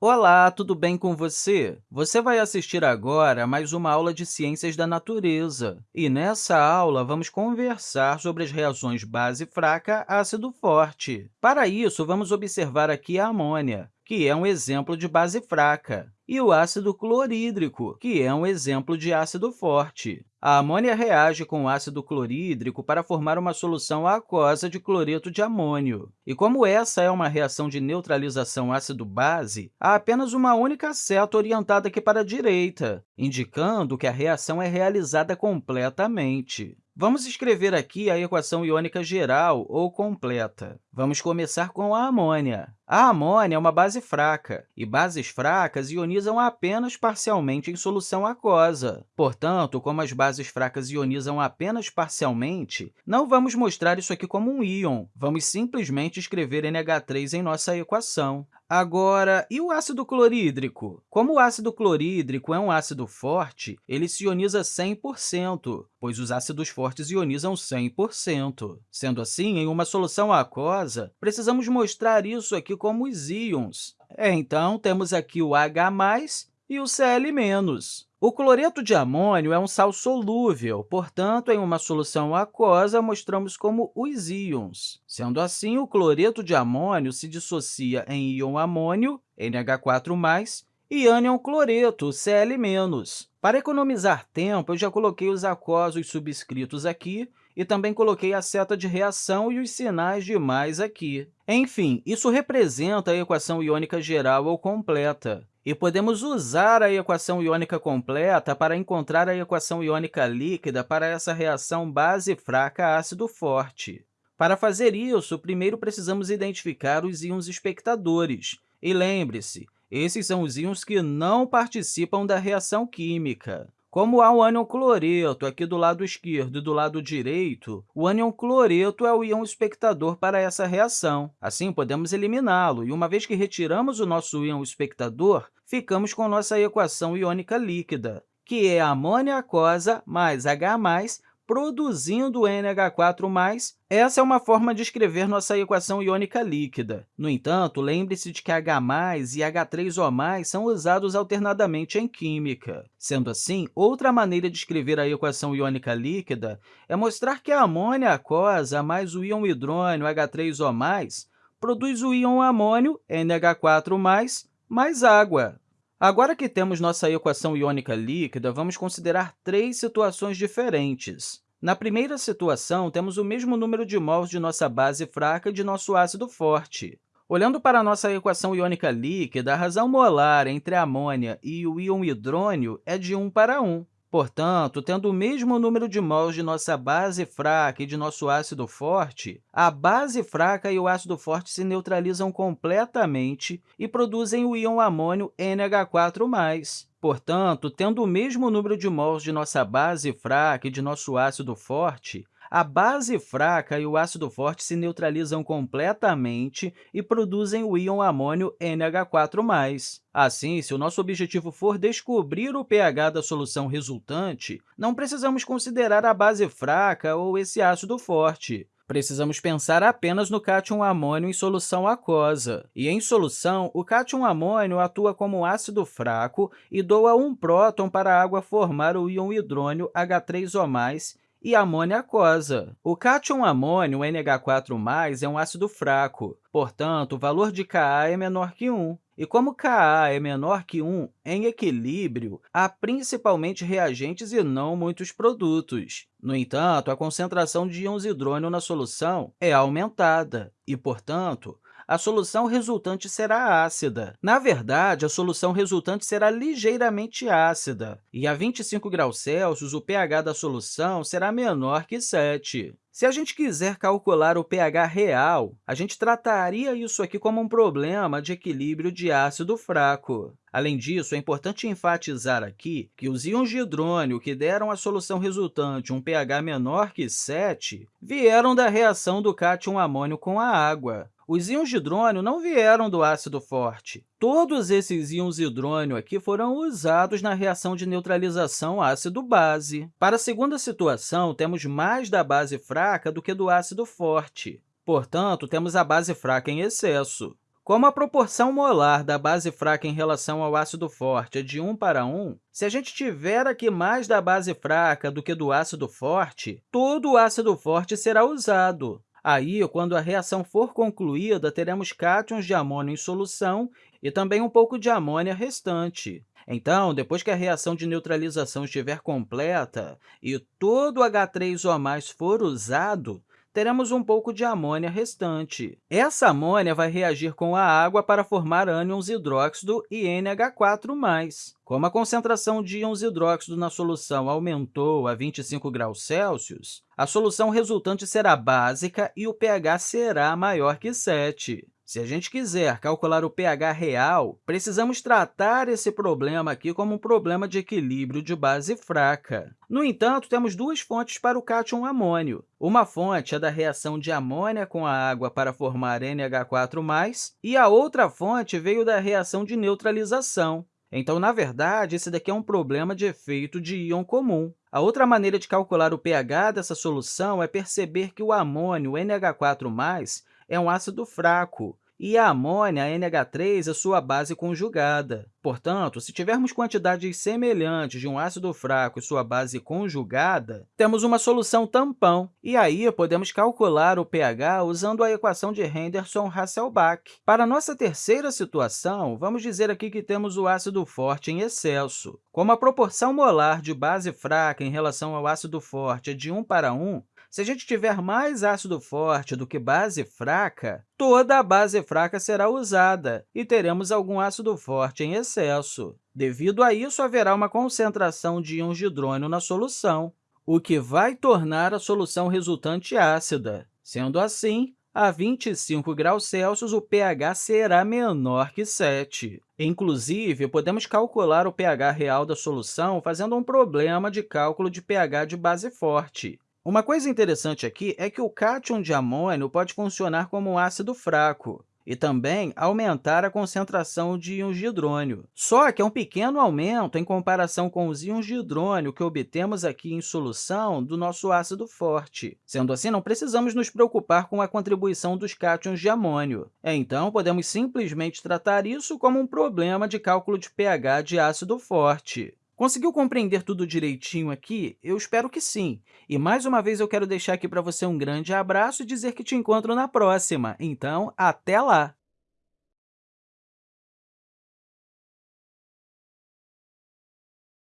Olá, tudo bem com você? Você vai assistir agora a mais uma aula de Ciências da Natureza. E nessa aula, vamos conversar sobre as reações base fraca ácido forte. Para isso, vamos observar aqui a amônia, que é um exemplo de base fraca, e o ácido clorídrico, que é um exemplo de ácido forte. A amônia reage com o ácido clorídrico para formar uma solução aquosa de cloreto de amônio. E como essa é uma reação de neutralização ácido-base, há apenas uma única seta orientada aqui para a direita, indicando que a reação é realizada completamente. Vamos escrever aqui a equação iônica geral ou completa. Vamos começar com a amônia. A amônia é uma base fraca, e bases fracas ionizam apenas parcialmente em solução aquosa. Portanto, como as bases fracas ionizam apenas parcialmente, não vamos mostrar isso aqui como um íon, vamos simplesmente escrever NH3 em nossa equação. Agora, e o ácido clorídrico? Como o ácido clorídrico é um ácido forte, ele se ioniza 100%, pois os ácidos fortes ionizam 100%. Sendo assim, em uma solução aquosa, precisamos mostrar isso aqui como os íons. Então, temos aqui o H+, e o Cl-. O cloreto de amônio é um sal solúvel, portanto, em uma solução aquosa, mostramos como os íons. Sendo assim, o cloreto de amônio se dissocia em íon amônio, NH4+, e ânion cloreto, Cl-. Para economizar tempo, eu já coloquei os aquosos subscritos aqui e também coloquei a seta de reação e os sinais de mais aqui. Enfim, isso representa a equação iônica geral ou completa. E podemos usar a equação iônica completa para encontrar a equação iônica líquida para essa reação base fraca ácido forte. Para fazer isso, primeiro precisamos identificar os íons espectadores. E lembre-se, esses são os íons que não participam da reação química. Como há o ânion cloreto aqui do lado esquerdo e do lado direito, o ânion cloreto é o íon espectador para essa reação. Assim, podemos eliminá-lo, e uma vez que retiramos o nosso íon espectador, ficamos com nossa equação iônica líquida, que é amônia aquosa mais H+, produzindo NH4+, essa é uma forma de escrever nossa equação iônica líquida. No entanto, lembre-se de que H+, e H3O+, são usados alternadamente em química. Sendo assim, outra maneira de escrever a equação iônica líquida é mostrar que a amônia aquosa mais o íon hidrônio H3O+, produz o íon amônio, NH4+, mais água. Agora que temos nossa equação iônica líquida, vamos considerar três situações diferentes. Na primeira situação, temos o mesmo número de mols de nossa base fraca e de nosso ácido forte. Olhando para a nossa equação iônica líquida, a razão molar entre a amônia e o íon hidrônio é de 1 para 1. Portanto, tendo o mesmo número de mols de nossa base fraca e de nosso ácido forte, a base fraca e o ácido forte se neutralizam completamente e produzem o íon amônio NH4+. Portanto, tendo o mesmo número de mols de nossa base fraca e de nosso ácido forte, a base fraca e o ácido forte se neutralizam completamente e produzem o íon amônio NH4+. Assim, se o nosso objetivo for descobrir o pH da solução resultante, não precisamos considerar a base fraca ou esse ácido forte. Precisamos pensar apenas no cátion amônio em solução aquosa. E, em solução, o cátion amônio atua como ácido fraco e doa um próton para a água formar o íon hidrônio H3O+, e amônia aquosa. O cátion amônio, NH4+, é um ácido fraco, portanto, o valor de Ka é menor que 1. E como Ka é menor que 1, em equilíbrio, há principalmente reagentes e não muitos produtos. No entanto, a concentração de íons hidrônio na solução é aumentada e, portanto, a solução resultante será ácida. Na verdade, a solução resultante será ligeiramente ácida, e a 25 graus Celsius, o pH da solução será menor que 7. Se a gente quiser calcular o pH real, a gente trataria isso aqui como um problema de equilíbrio de ácido fraco. Além disso, é importante enfatizar aqui que os íons de hidrônio que deram à solução resultante um pH menor que 7 vieram da reação do cátion amônio com a água. Os íons de hidrônio não vieram do ácido forte. Todos esses íons hidrônio aqui foram usados na reação de neutralização ácido-base. Para a segunda situação, temos mais da base fraca do que do ácido forte. Portanto, temos a base fraca em excesso. Como a proporção molar da base fraca em relação ao ácido forte é de 1 para 1, se a gente tiver aqui mais da base fraca do que do ácido forte, todo o ácido forte será usado. Aí, quando a reação for concluída, teremos cátions de amônio em solução e também um pouco de amônia restante. Então, depois que a reação de neutralização estiver completa e todo o H3O+, for usado, teremos um pouco de amônia restante. Essa amônia vai reagir com a água para formar ânions hidróxido e NH4+. Como a concentração de íons hidróxido na solução aumentou a 25 graus Celsius, a solução resultante será básica e o pH será maior que 7. Se a gente quiser calcular o pH real, precisamos tratar esse problema aqui como um problema de equilíbrio de base fraca. No entanto, temos duas fontes para o cátion amônio. Uma fonte é da reação de amônia com a água para formar NH4+, e a outra fonte veio da reação de neutralização. Então, na verdade, esse daqui é um problema de efeito de íon comum. A outra maneira de calcular o pH dessa solução é perceber que o amônio NH4+, é um ácido fraco, e a amônia, NH3, é sua base conjugada. Portanto, se tivermos quantidades semelhantes de um ácido fraco e sua base conjugada, temos uma solução tampão, e aí podemos calcular o pH usando a equação de Henderson-Hasselbalch. Para nossa terceira situação, vamos dizer aqui que temos o ácido forte em excesso. Como a proporção molar de base fraca em relação ao ácido forte é de 1 para 1, se a gente tiver mais ácido forte do que base fraca, toda a base fraca será usada e teremos algum ácido forte em excesso. Devido a isso, haverá uma concentração de íons de hidrônio na solução, o que vai tornar a solução resultante ácida. Sendo assim, a 25 graus Celsius, o pH será menor que 7. Inclusive, podemos calcular o pH real da solução fazendo um problema de cálculo de pH de base forte. Uma coisa interessante aqui é que o cátion de amônio pode funcionar como um ácido fraco e também aumentar a concentração de íons de hidrônio. Só que é um pequeno aumento em comparação com os íons de hidrônio que obtemos aqui em solução do nosso ácido forte. Sendo assim, não precisamos nos preocupar com a contribuição dos cátions de amônio. Então, podemos simplesmente tratar isso como um problema de cálculo de pH de ácido forte. Conseguiu compreender tudo direitinho aqui? Eu espero que sim. E, mais uma vez, eu quero deixar aqui para você um grande abraço e dizer que te encontro na próxima. Então, até lá!